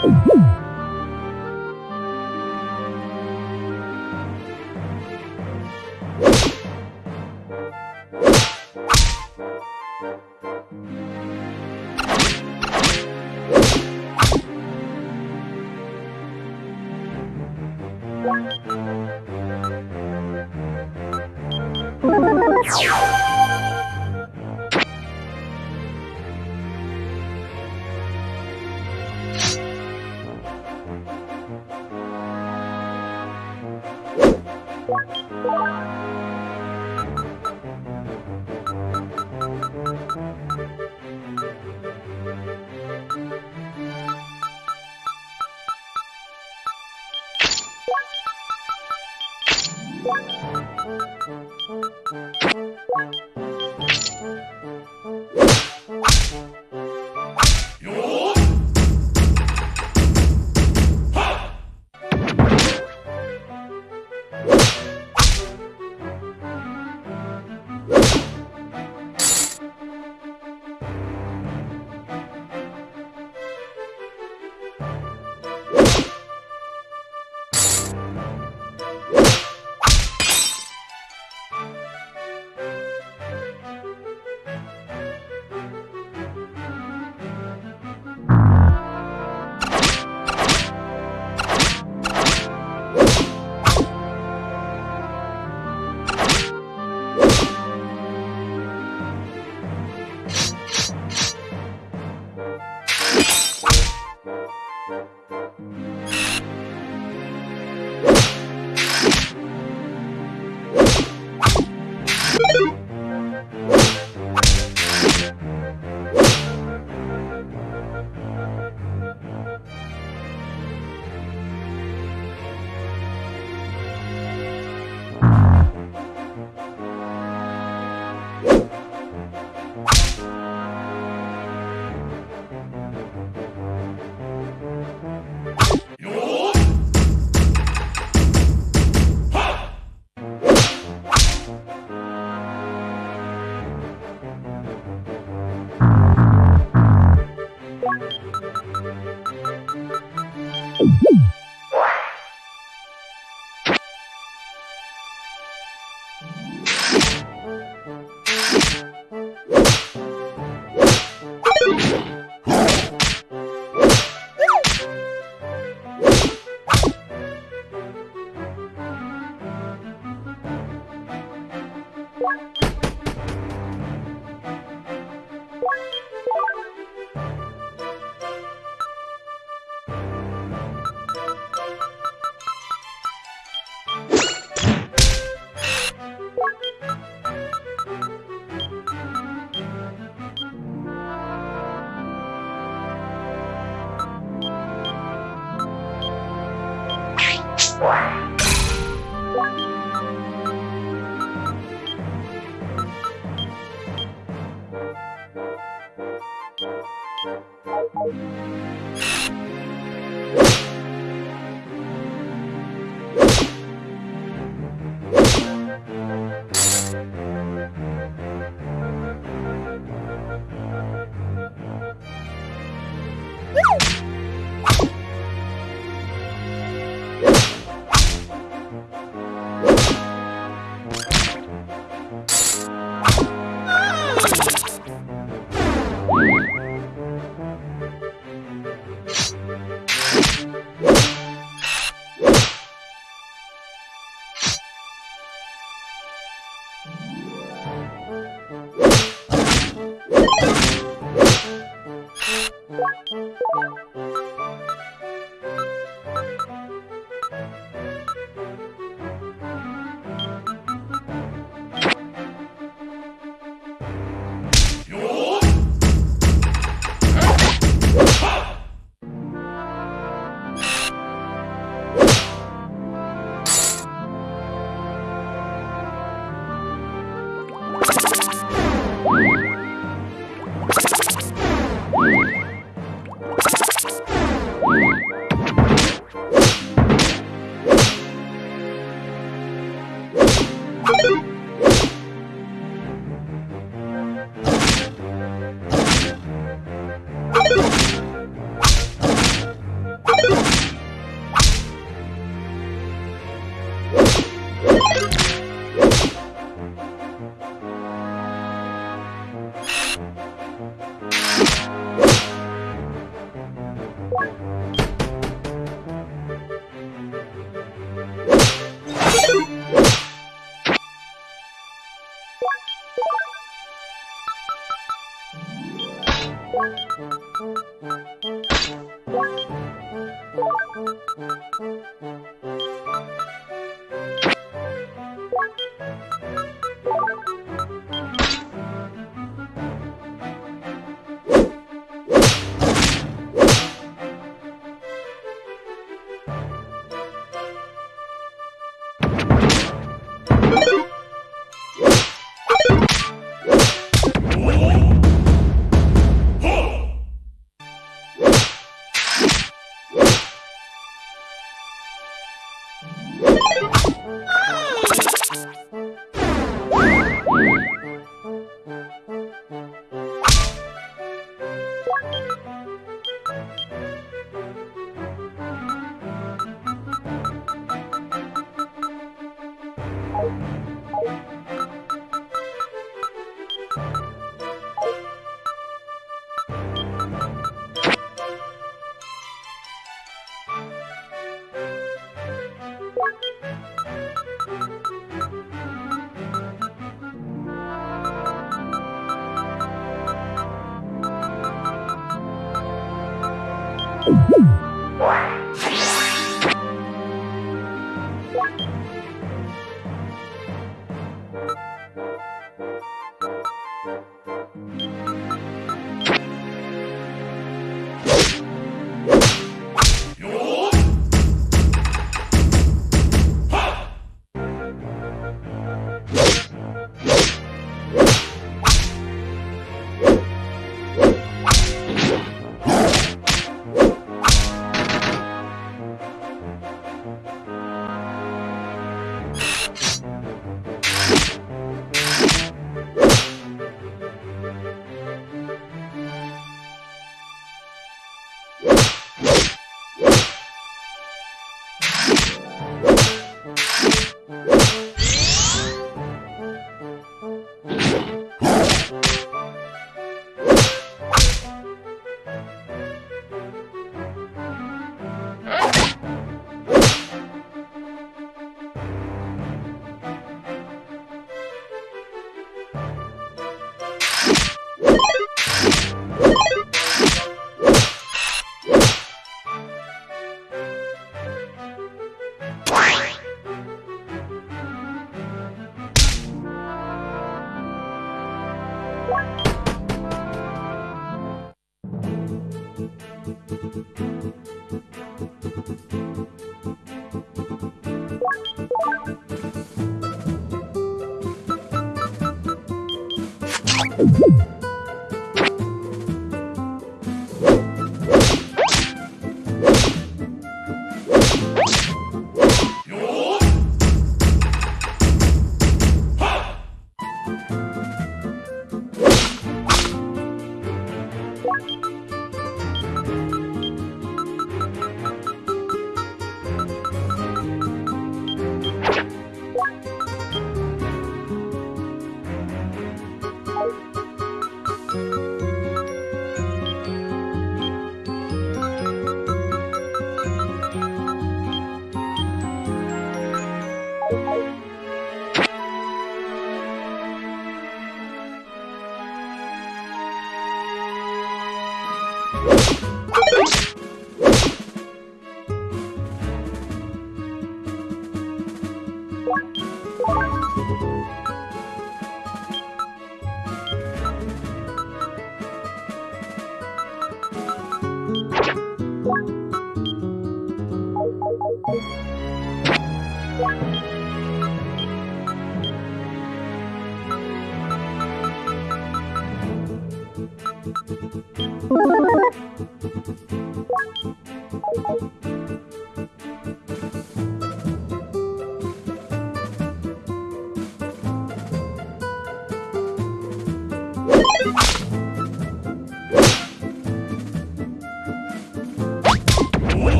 Oh.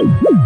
you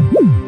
you